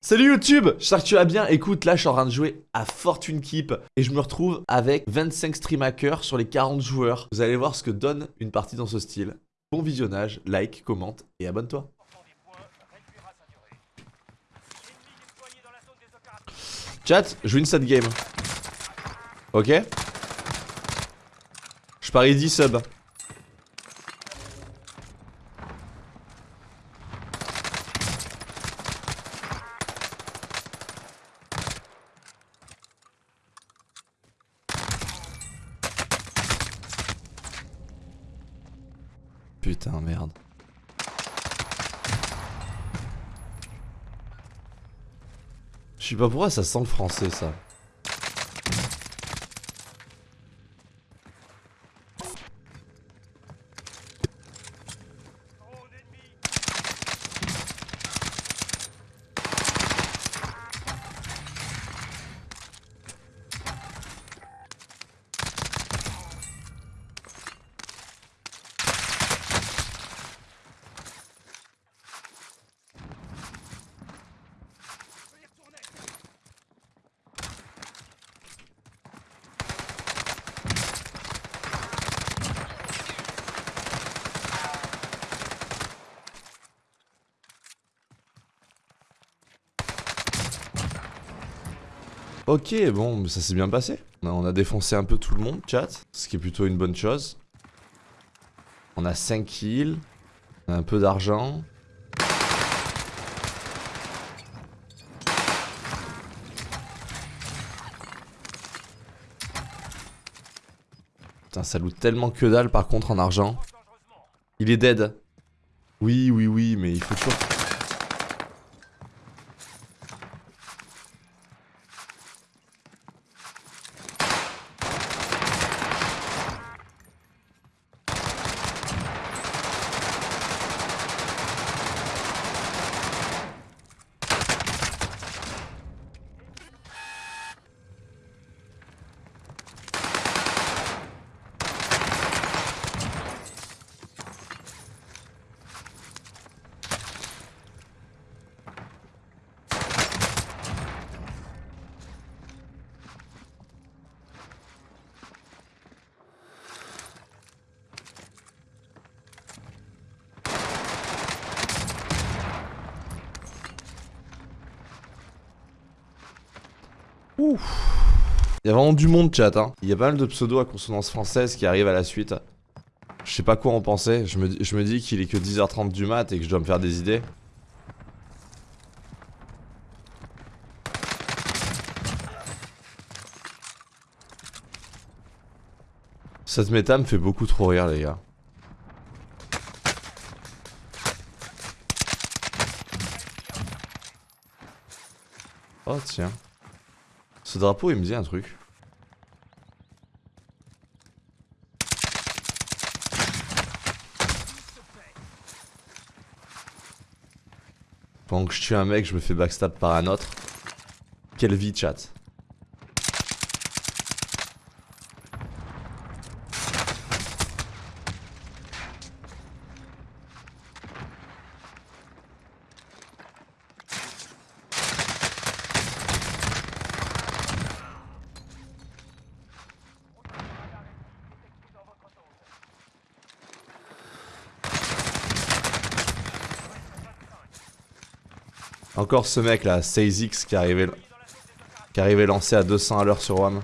Salut YouTube J'espère que tu vas bien. Écoute, là je suis en train de jouer à Fortune Keep et je me retrouve avec 25 stream hackers sur les 40 joueurs. Vous allez voir ce que donne une partie dans ce style. Bon visionnage, like, commente et abonne-toi. Chat, je win cette game. Ok? Je parie 10 subs. Putain, merde. Je sais pas pourquoi ça sent le français ça. Ok, bon, ça s'est bien passé. On a défoncé un peu tout le monde, chat, ce qui est plutôt une bonne chose. On a 5 kills, on a un peu d'argent. Putain, ça loot tellement que dalle par contre en argent. Il est dead. Oui, oui, oui, mais il faut toujours... Ouf. Il y a vraiment du monde chat hein. Il y a pas mal de pseudos à consonance française qui arrivent à la suite. Je sais pas quoi en penser. Je me, je me dis qu'il est que 10h30 du mat et que je dois me faire des idées. Cette méta me fait beaucoup trop rire les gars. Oh tiens. Ce drapeau, il me dit un truc. Pendant que je tue un mec, je me fais backstab par un autre. Quelle vie, chat. Encore ce mec là, 6X qui arrivait, qui arrivait lancé à 200 à l'heure sur WAM.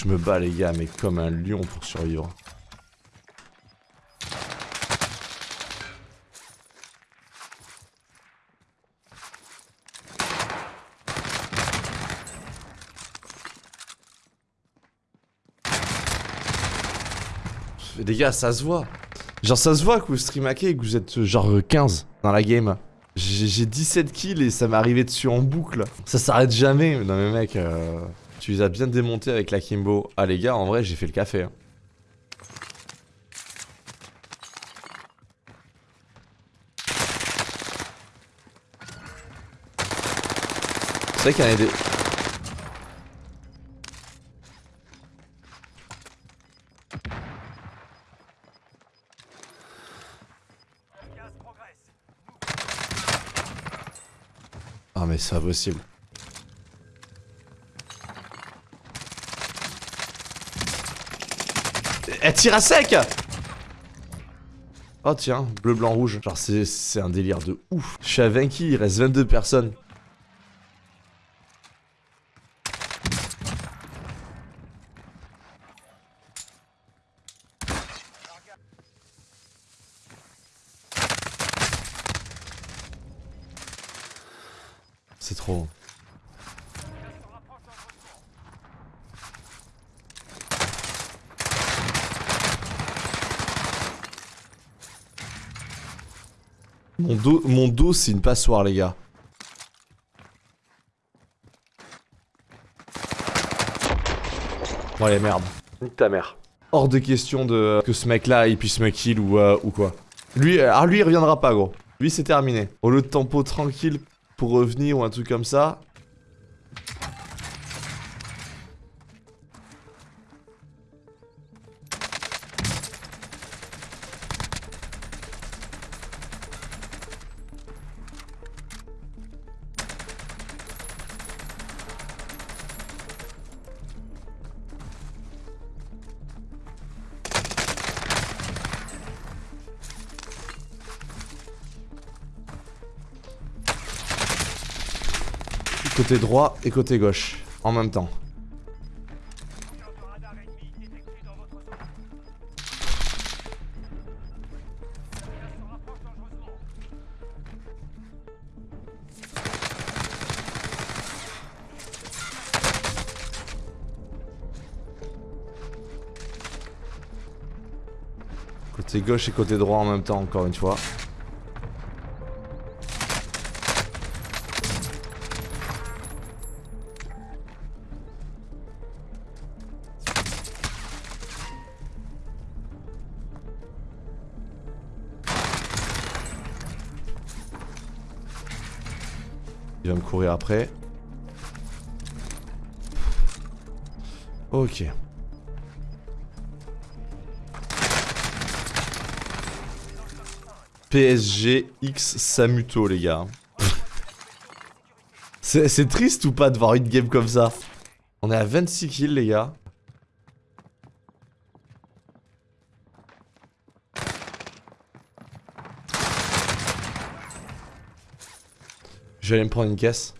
Je me bats les gars, mais comme un lion pour survivre. Les gars, ça se voit. Genre, ça se voit que vous streamez et que vous êtes genre 15 dans la game. J'ai 17 kills et ça m'est arrivé dessus en boucle. Ça s'arrête jamais. Non mais mec... Euh... Tu les as bien démontés avec la Kimbo. Ah les gars, en vrai, j'ai fait le café. Hein. C'est vrai qu'il y en a des... Ah mais c'est impossible. Elle tire à sec Oh tiens, bleu, blanc, rouge. Genre c'est un délire de ouf. Je suis à 20 kills, il reste 22 personnes. C'est trop. Mon dos, mon dos c'est une passoire les gars. Bon allez merde. Nique ta mère. Hors de question de que ce mec là il puisse me kill ou, euh, ou quoi. Lui, ah lui il reviendra pas gros. Lui c'est terminé. Au lieu de tempo tranquille pour revenir ou un truc comme ça, Côté droit et côté gauche, en même temps. Côté gauche et côté droit en même temps, encore une fois. Il va me courir après. Ok. PSG X Samuto les gars. C'est triste ou pas de voir une game comme ça? On est à 26 kills les gars. J'allais me prendre une caisse.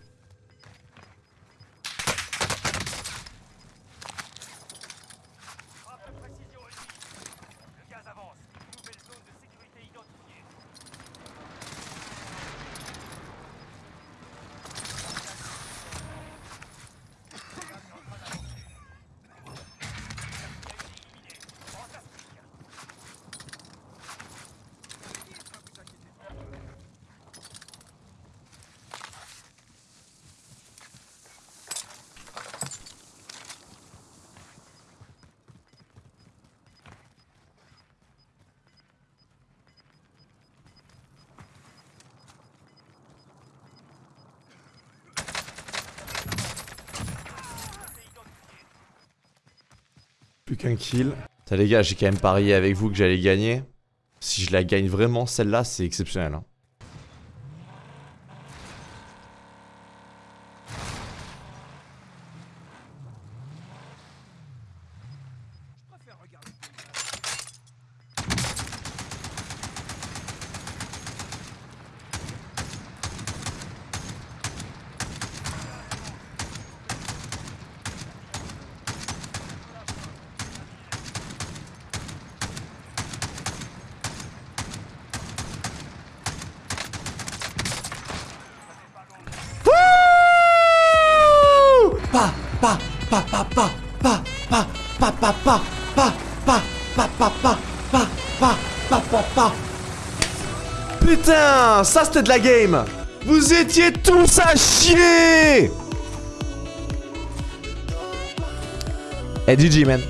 Plus qu'un kill. Ça les gars, j'ai quand même parié avec vous que j'allais gagner. Si je la gagne vraiment, celle-là, c'est exceptionnel. Hein. Pa, pa, pa, pa, pa, pa, pa, pa, pa, pa, pa, pa, pa, pa, pa, pa, pa, pa, pa. Putain, ça c'était de la game. Vous étiez tous à chier. GG, man.